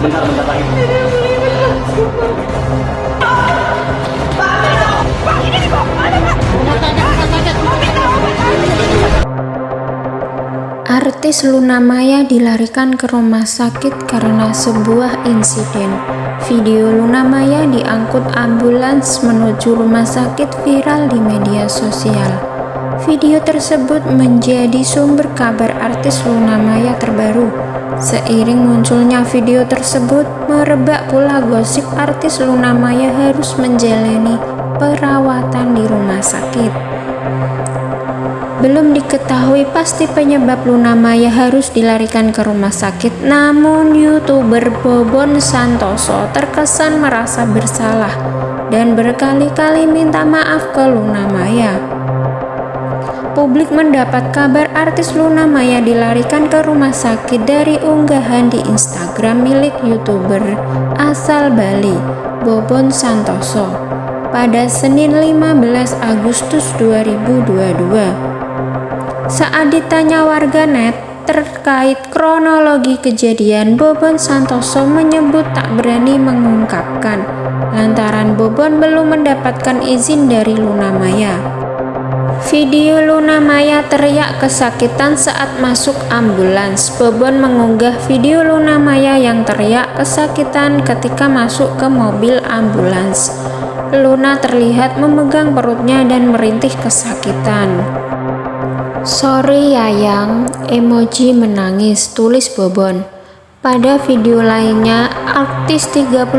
Artis Luna Maya dilarikan ke rumah sakit karena sebuah insiden. Video Luna Maya diangkut ambulans menuju rumah sakit viral di media sosial. Video tersebut menjadi sumber kabar artis Luna Maya terbaru. Seiring munculnya video tersebut, merebak pula gosip artis Luna Maya harus menjalani perawatan di rumah sakit. Belum diketahui pasti penyebab Luna Maya harus dilarikan ke rumah sakit, namun YouTuber Bobon Santoso terkesan merasa bersalah dan berkali-kali minta maaf ke Luna Maya. Publik mendapat kabar artis Luna Maya dilarikan ke rumah sakit dari unggahan di Instagram milik YouTuber asal Bali, Bobon Santoso, pada Senin 15 Agustus 2022. Saat ditanya warganet terkait kronologi kejadian, Bobon Santoso menyebut tak berani mengungkapkan lantaran Bobon belum mendapatkan izin dari Luna Maya. Video Luna Maya teriak kesakitan saat masuk ambulans. Bobon mengunggah video Luna Maya yang teriak kesakitan ketika masuk ke mobil ambulans. Luna terlihat memegang perutnya dan merintih kesakitan. Sorry Yayang, emoji menangis, tulis Bobon. Pada video lainnya, artis 38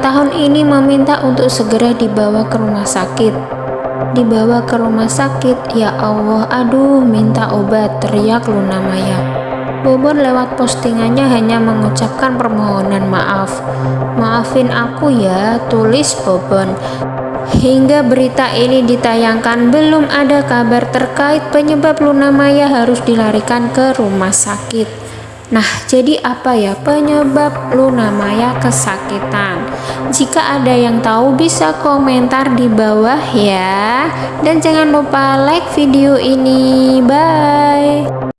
tahun ini meminta untuk segera dibawa ke rumah sakit. Dibawa ke rumah sakit, ya Allah, aduh minta obat, teriak Luna Maya. Bobon lewat postingannya hanya mengucapkan permohonan maaf. Maafin aku ya, tulis Bobon. Hingga berita ini ditayangkan belum ada kabar terkait penyebab Luna Maya harus dilarikan ke rumah sakit. Nah, jadi apa ya penyebab Luna Maya kesakitan? Jika ada yang tahu bisa komentar di bawah ya. Dan jangan lupa like video ini. Bye.